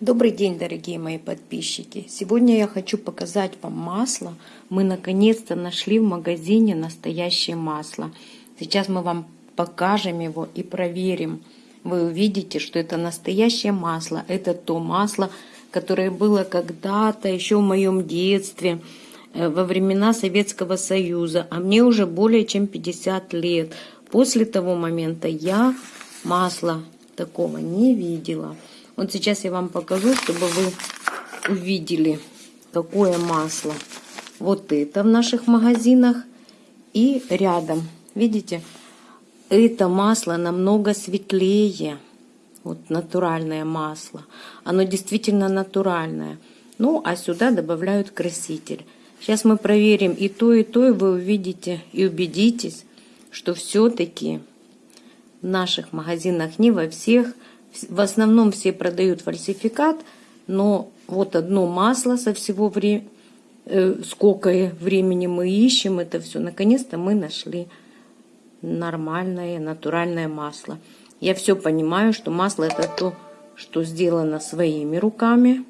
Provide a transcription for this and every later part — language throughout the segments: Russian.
Добрый день, дорогие мои подписчики! Сегодня я хочу показать вам масло. Мы наконец-то нашли в магазине настоящее масло. Сейчас мы вам покажем его и проверим. Вы увидите, что это настоящее масло. Это то масло, которое было когда-то, еще в моем детстве, э, во времена Советского Союза. А мне уже более чем 50 лет. После того момента я масла такого не видела. Вот сейчас я вам покажу, чтобы вы увидели, какое масло. Вот это в наших магазинах. И рядом, видите, это масло намного светлее. Вот натуральное масло. Оно действительно натуральное. Ну, а сюда добавляют краситель. Сейчас мы проверим и то, и то, и вы увидите и убедитесь, что все-таки в наших магазинах, не во всех, в основном все продают фальсификат, но вот одно масло со всего времени, э, сколько времени мы ищем это все, наконец-то мы нашли нормальное, натуральное масло. Я все понимаю, что масло это то, что сделано своими руками.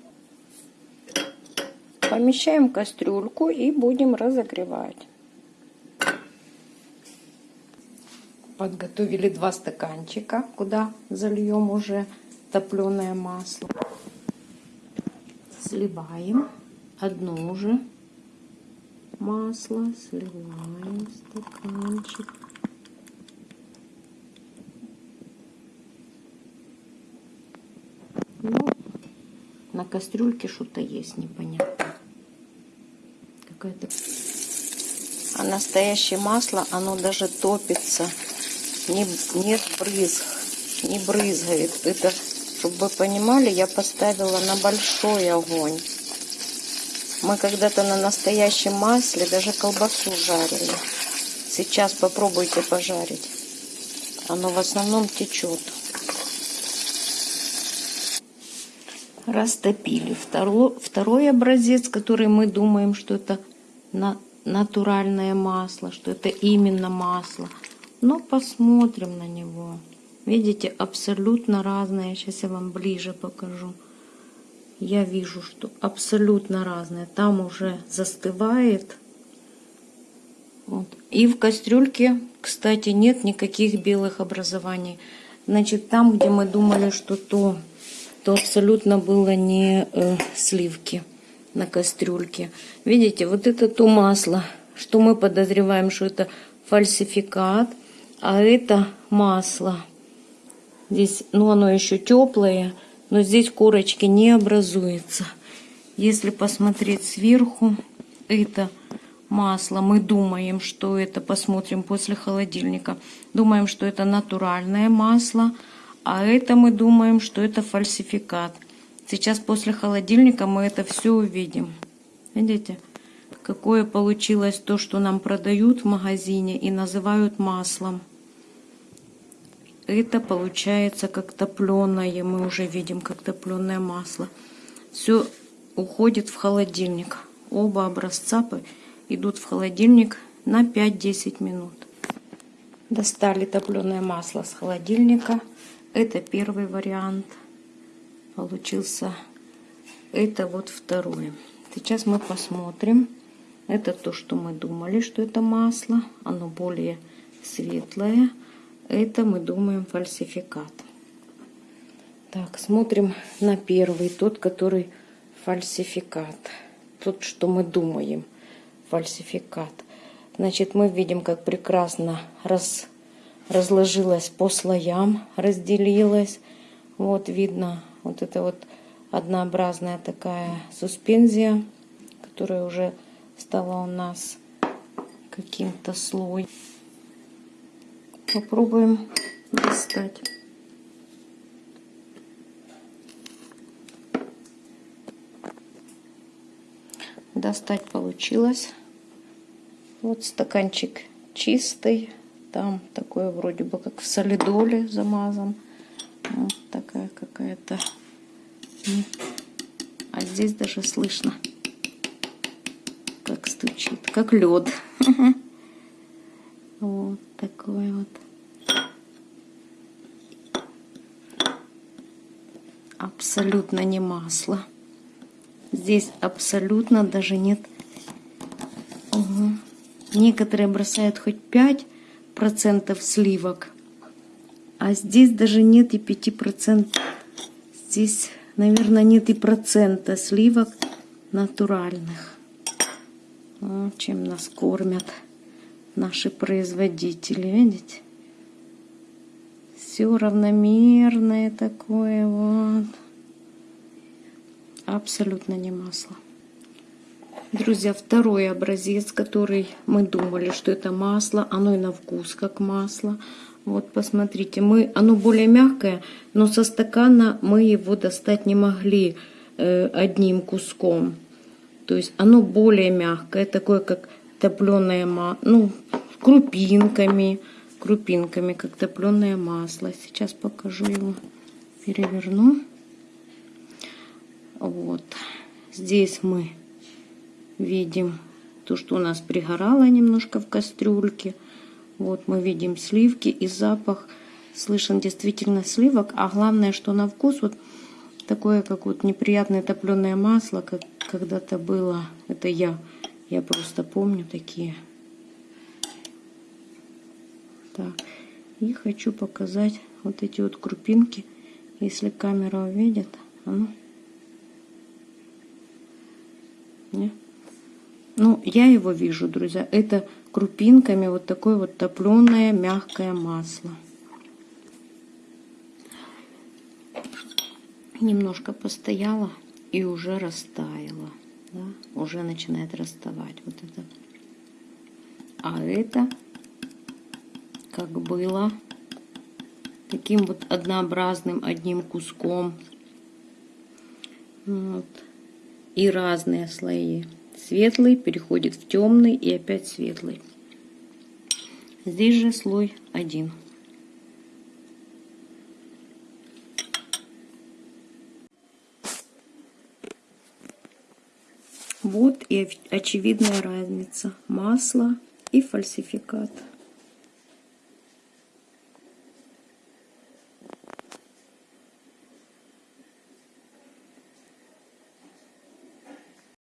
Помещаем кастрюльку и будем разогревать. Подготовили два стаканчика, куда зальем уже топленое масло. Сливаем одно уже масло, сливаем стаканчик. Ну, на кастрюльке что-то есть непонятно. Какая-то... А настоящее масло, оно даже топится не, нет брызг, не брызгает. Это, чтобы вы понимали, я поставила на большой огонь. Мы когда-то на настоящем масле даже колбасу жарили. Сейчас попробуйте пожарить. Оно в основном течет. Растопили. Второй, второй образец, который мы думаем, что это на, натуральное масло, что это именно масло. Но посмотрим на него. Видите, абсолютно разные. Сейчас я вам ближе покажу. Я вижу, что абсолютно разные. Там уже застывает. Вот. И в кастрюльке, кстати, нет никаких белых образований. Значит, там, где мы думали, что то, то абсолютно было не э, сливки на кастрюльке. Видите, вот это то масло, что мы подозреваем, что это фальсификат. А это масло. Здесь, ну, оно еще теплое, но здесь корочки не образуется. Если посмотреть сверху, это масло. Мы думаем, что это, посмотрим после холодильника, думаем, что это натуральное масло, а это мы думаем, что это фальсификат. Сейчас после холодильника мы это все увидим. Видите, какое получилось то, что нам продают в магазине и называют маслом это получается как топленое. Мы уже видим, как топленое масло. Все уходит в холодильник. Оба образца идут в холодильник на 5-10 минут. Достали топленое масло с холодильника. Это первый вариант. Получился. Это вот второй. Сейчас мы посмотрим. Это то, что мы думали, что это масло. Оно более светлое. Это мы думаем фальсификат. Так, смотрим на первый, тот, который фальсификат. Тот, что мы думаем, фальсификат. Значит, мы видим, как прекрасно раз, разложилась по слоям, разделилась. Вот видно, вот это вот однообразная такая суспензия, которая уже стала у нас каким-то слоем. Попробуем достать. Достать получилось. Вот стаканчик чистый. Там такое вроде бы как в солидоле замазан. Вот такая какая-то. А здесь даже слышно, стучит, как лед. Вот такой вот. абсолютно не масло. Здесь абсолютно даже нет... Угу. Некоторые бросают хоть 5% сливок. А здесь даже нет и 5%. Здесь, наверное, нет и процента сливок натуральных. Чем нас кормят наши производители, видите? Все равномерное такое вот. Абсолютно не масло. Друзья, второй образец, который мы думали, что это масло, оно и на вкус как масло. Вот посмотрите, мы, оно более мягкое, но со стакана мы его достать не могли э, одним куском. То есть оно более мягкое, такое как топленое масло, ну, крупинками, крупинками, как топленое масло. Сейчас покажу его, переверну. Вот, здесь мы видим то, что у нас пригорало немножко в кастрюльке. Вот мы видим сливки и запах слышен действительно сливок. А главное, что на вкус вот такое, как вот неприятное топленое масло, как когда-то было. Это я. Я просто помню такие. Так. И хочу показать вот эти вот крупинки. Если камера увидит. А ну. Не? Ну, я его вижу, друзья. Это крупинками вот такое вот топленое мягкое масло. Немножко постояла и уже растаяла. Да? Уже начинает расставать вот это. А это как было таким вот однообразным одним куском. Вот. И разные слои светлый переходит в темный и опять светлый. Здесь же слой один. Вот и очевидная разница масла и фальсификат.